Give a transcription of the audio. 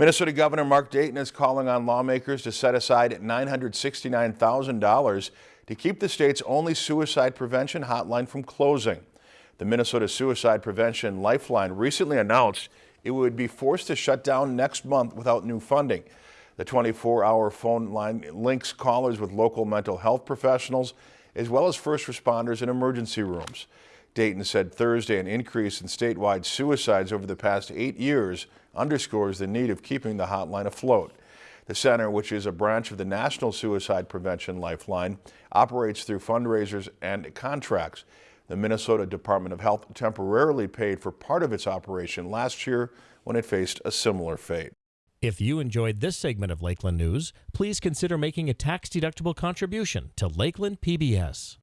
Minnesota Governor Mark Dayton is calling on lawmakers to set aside $969,000 to keep the state's only suicide prevention hotline from closing. The Minnesota Suicide Prevention Lifeline recently announced it would be forced to shut down next month without new funding. The 24-hour phone line links callers with local mental health professionals as well as first responders in emergency rooms. Dayton said Thursday an increase in statewide suicides over the past eight years underscores the need of keeping the hotline afloat. The center, which is a branch of the National Suicide Prevention Lifeline, operates through fundraisers and contracts. The Minnesota Department of Health temporarily paid for part of its operation last year when it faced a similar fate. If you enjoyed this segment of Lakeland News, please consider making a tax-deductible contribution to Lakeland PBS.